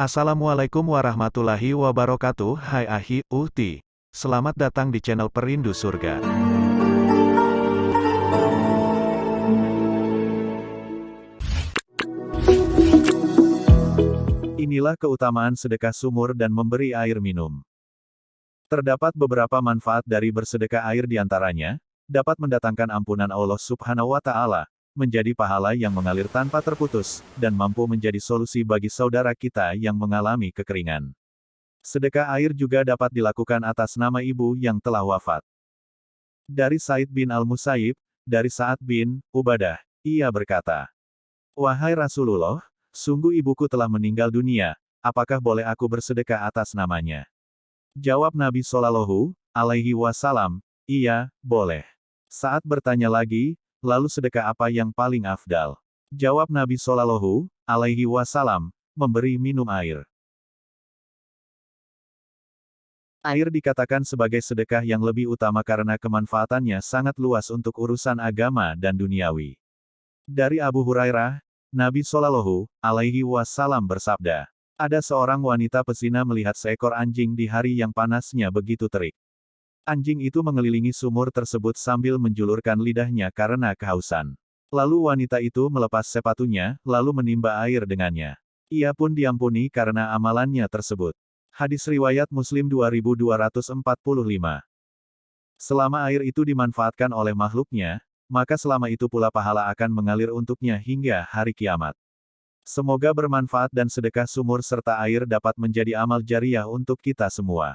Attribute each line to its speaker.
Speaker 1: Assalamualaikum warahmatullahi wabarakatuh. Hai Ahi, Uhti. Selamat datang di channel Perindu Surga. Inilah keutamaan sedekah sumur dan memberi air minum. Terdapat beberapa manfaat dari bersedekah air di antaranya, dapat mendatangkan ampunan Allah subhanahu wa ta'ala, menjadi pahala yang mengalir tanpa terputus, dan mampu menjadi solusi bagi saudara kita yang mengalami kekeringan. Sedekah air juga dapat dilakukan atas nama ibu yang telah wafat. Dari Said bin Al-Musayyib, dari Sa'ad bin Ubadah, ia berkata, Wahai Rasulullah, sungguh ibuku telah meninggal dunia, apakah boleh aku bersedekah atas namanya? Jawab Nabi Shallallahu alaihi wasallam, iya, boleh. Saat bertanya lagi, Lalu sedekah apa yang paling afdal? Jawab Nabi Shallallahu alaihi wasallam, memberi minum air. Air dikatakan sebagai sedekah yang lebih utama karena kemanfaatannya sangat luas untuk urusan agama dan duniawi. Dari Abu Hurairah, Nabi Shallallahu alaihi wasallam bersabda, ada seorang wanita pesina melihat seekor anjing di hari yang panasnya begitu terik. Anjing itu mengelilingi sumur tersebut sambil menjulurkan lidahnya karena kehausan. Lalu wanita itu melepas sepatunya, lalu menimba air dengannya. Ia pun diampuni karena amalannya tersebut. Hadis Riwayat Muslim 2245 Selama air itu dimanfaatkan oleh makhluknya, maka selama itu pula pahala akan mengalir untuknya hingga hari kiamat. Semoga bermanfaat dan sedekah sumur serta air dapat menjadi amal jariah untuk kita semua.